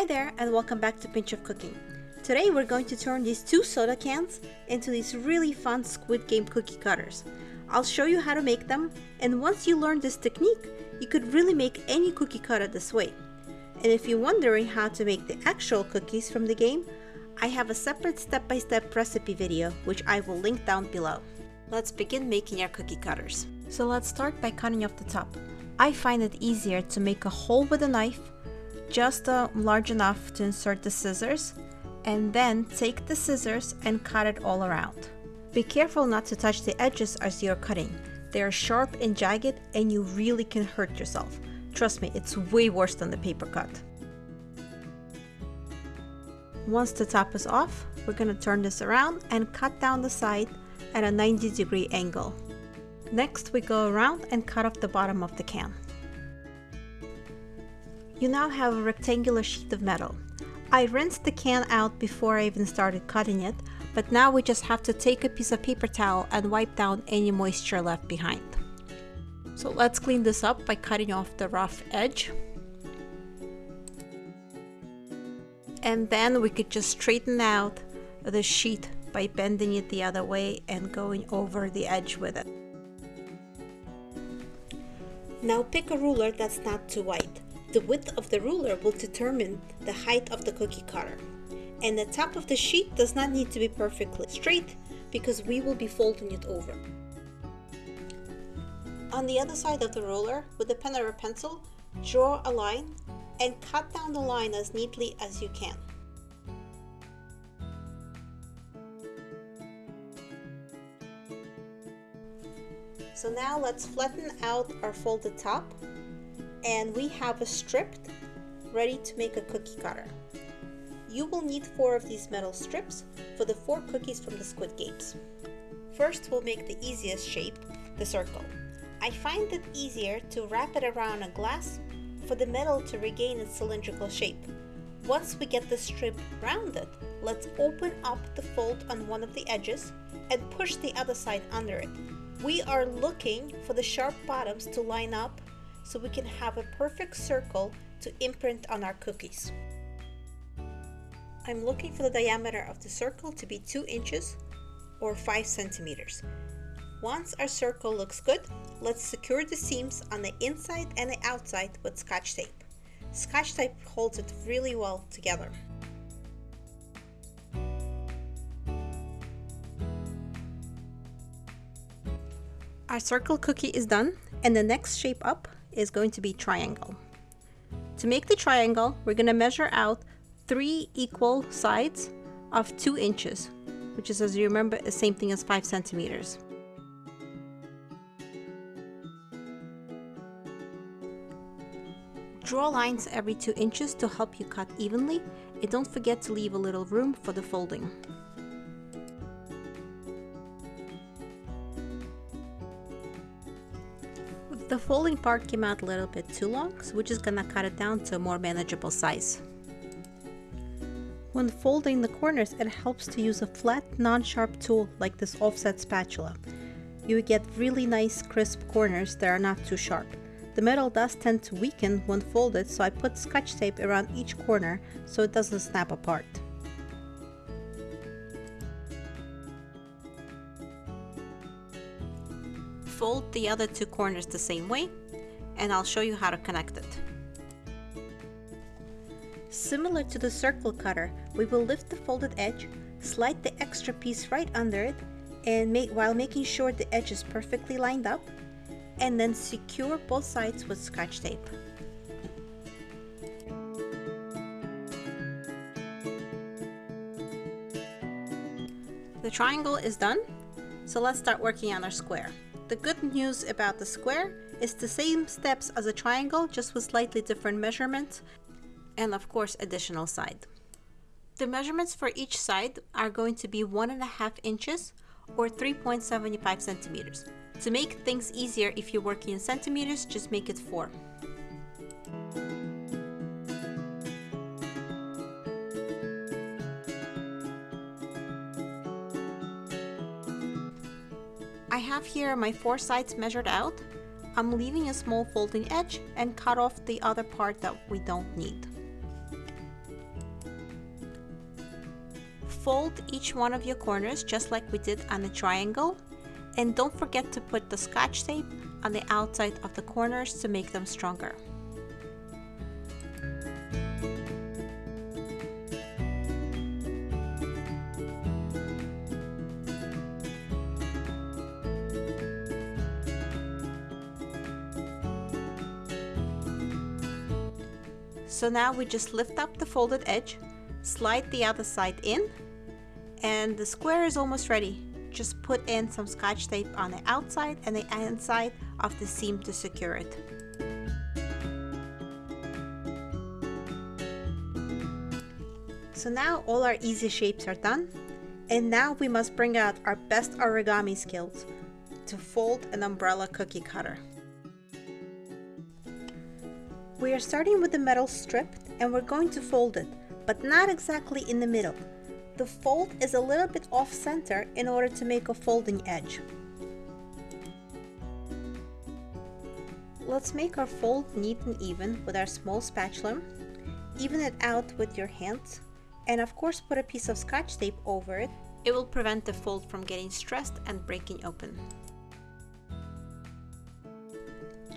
Hi there and welcome back to Pinch of Cooking. Today we're going to turn these two soda cans into these really fun Squid Game cookie cutters. I'll show you how to make them and once you learn this technique, you could really make any cookie cutter this way. And if you're wondering how to make the actual cookies from the game, I have a separate step-by-step -step recipe video which I will link down below. Let's begin making our cookie cutters. So let's start by cutting off the top. I find it easier to make a hole with a knife, just uh, large enough to insert the scissors, and then take the scissors and cut it all around. Be careful not to touch the edges as you're cutting. They are sharp and jagged and you really can hurt yourself. Trust me, it's way worse than the paper cut. Once the top is off, we're going to turn this around and cut down the side at a 90 degree angle. Next we go around and cut off the bottom of the can. You now have a rectangular sheet of metal. I rinsed the can out before I even started cutting it, but now we just have to take a piece of paper towel and wipe down any moisture left behind. So let's clean this up by cutting off the rough edge. And then we could just straighten out the sheet by bending it the other way and going over the edge with it. Now pick a ruler that's not too wide. The width of the ruler will determine the height of the cookie cutter. And the top of the sheet does not need to be perfectly straight because we will be folding it over. On the other side of the ruler, with a pen or a pencil, draw a line and cut down the line as neatly as you can. So now let's flatten out our folded top and we have a stripped ready to make a cookie cutter. You will need four of these metal strips for the four cookies from the Squid Games. First we'll make the easiest shape, the circle. I find it easier to wrap it around a glass for the metal to regain its cylindrical shape. Once we get the strip rounded, let's open up the fold on one of the edges and push the other side under it we are looking for the sharp bottoms to line up so we can have a perfect circle to imprint on our cookies. I'm looking for the diameter of the circle to be 2 inches or 5 centimeters. Once our circle looks good, let's secure the seams on the inside and the outside with scotch tape. Scotch tape holds it really well together. Our circle cookie is done and the next shape up is going to be triangle. To make the triangle, we're going to measure out three equal sides of two inches, which is, as you remember, the same thing as five centimeters. Draw lines every two inches to help you cut evenly and don't forget to leave a little room for the folding. The folding part came out a little bit too long, so we're just gonna cut it down to a more manageable size. When folding the corners, it helps to use a flat, non-sharp tool like this offset spatula. You get really nice crisp corners that are not too sharp. The metal does tend to weaken when folded, so I put scotch tape around each corner so it doesn't snap apart. Fold the other two corners the same way and I'll show you how to connect it. Similar to the circle cutter, we will lift the folded edge, slide the extra piece right under it, and make, while making sure the edge is perfectly lined up, and then secure both sides with scotch tape. The triangle is done, so let's start working on our square. The good news about the square is the same steps as a triangle, just with slightly different measurements and of course additional side. The measurements for each side are going to be one and a half inches or 3.75 centimeters. To make things easier if you're working in centimeters, just make it four. I have here my four sides measured out. I'm leaving a small folding edge and cut off the other part that we don't need. Fold each one of your corners just like we did on the triangle and don't forget to put the scotch tape on the outside of the corners to make them stronger. So now we just lift up the folded edge, slide the other side in, and the square is almost ready. Just put in some scotch tape on the outside and the inside of the seam to secure it. So now all our easy shapes are done. And now we must bring out our best origami skills to fold an umbrella cookie cutter. We are starting with the metal strip and we're going to fold it, but not exactly in the middle. The fold is a little bit off center in order to make a folding edge. Let's make our fold neat and even with our small spatula. Even it out with your hands and of course put a piece of scotch tape over it. It will prevent the fold from getting stressed and breaking open.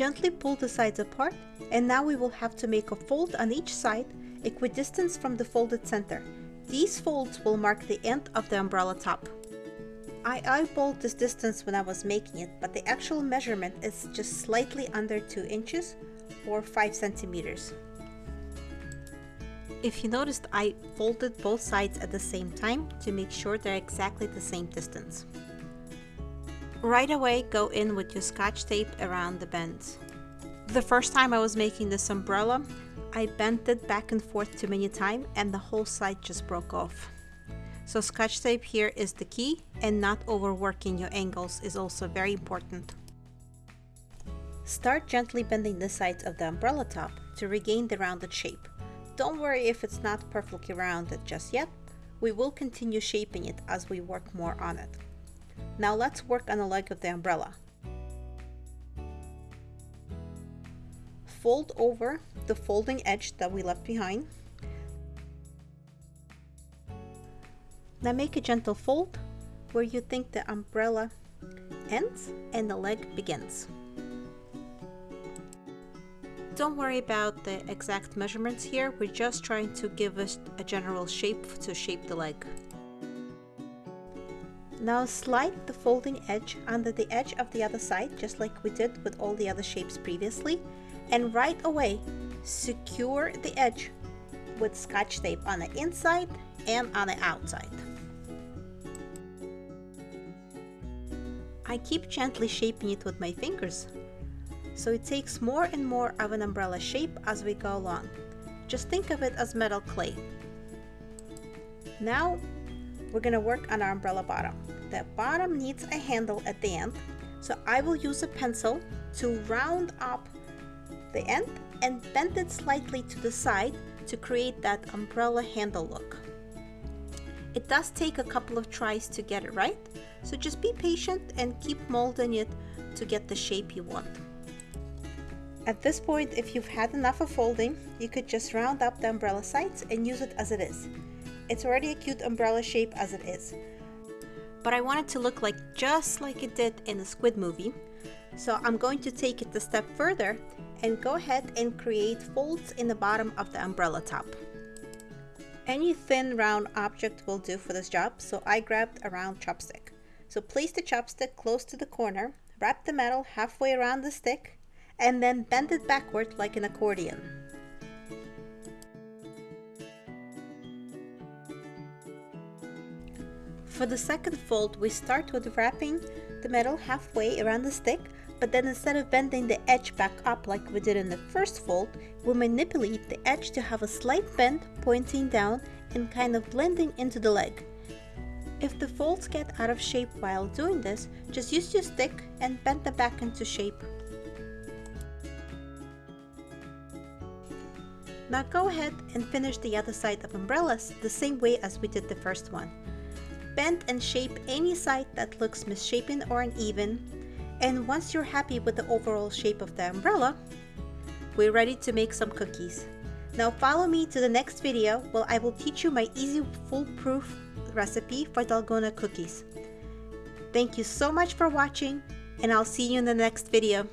Gently pull the sides apart and now we will have to make a fold on each side equidistant from the folded center. These folds will mark the end of the umbrella top. I eyeballed this distance when I was making it, but the actual measurement is just slightly under 2 inches or 5 centimeters. If you noticed, I folded both sides at the same time to make sure they're exactly the same distance. Right away, go in with your scotch tape around the bends. The first time I was making this umbrella, I bent it back and forth too many times and the whole side just broke off. So scotch tape here is the key and not overworking your angles is also very important. Start gently bending the sides of the umbrella top to regain the rounded shape. Don't worry if it's not perfectly rounded just yet, we will continue shaping it as we work more on it. Now let's work on the leg of the umbrella. Fold over the folding edge that we left behind. Now make a gentle fold where you think the umbrella ends and the leg begins. Don't worry about the exact measurements here, we're just trying to give us a general shape to shape the leg. Now slide the folding edge under the edge of the other side, just like we did with all the other shapes previously. And right away, secure the edge with scotch tape on the inside and on the outside. I keep gently shaping it with my fingers, so it takes more and more of an umbrella shape as we go along. Just think of it as metal clay. Now we're gonna work on our umbrella bottom. The bottom needs a handle at the end, so I will use a pencil to round up the end and bend it slightly to the side to create that umbrella handle look. It does take a couple of tries to get it right, so just be patient and keep molding it to get the shape you want. At this point, if you've had enough of folding, you could just round up the umbrella sides and use it as it is. It's already a cute umbrella shape as it is. But I want it to look like just like it did in the Squid movie. So I'm going to take it a step further and go ahead and create folds in the bottom of the umbrella top. Any thin round object will do for this job, so I grabbed a round chopstick. So place the chopstick close to the corner, wrap the metal halfway around the stick, and then bend it backward like an accordion. For the second fold, we start with wrapping the metal halfway around the stick, but then instead of bending the edge back up like we did in the first fold, we manipulate the edge to have a slight bend pointing down and kind of blending into the leg. If the folds get out of shape while doing this, just use your stick and bend them back into shape. Now go ahead and finish the other side of umbrellas the same way as we did the first one bend and shape any side that looks misshapen or uneven. And once you're happy with the overall shape of the umbrella, we're ready to make some cookies. Now follow me to the next video where I will teach you my easy foolproof recipe for Dalgona cookies. Thank you so much for watching and I'll see you in the next video.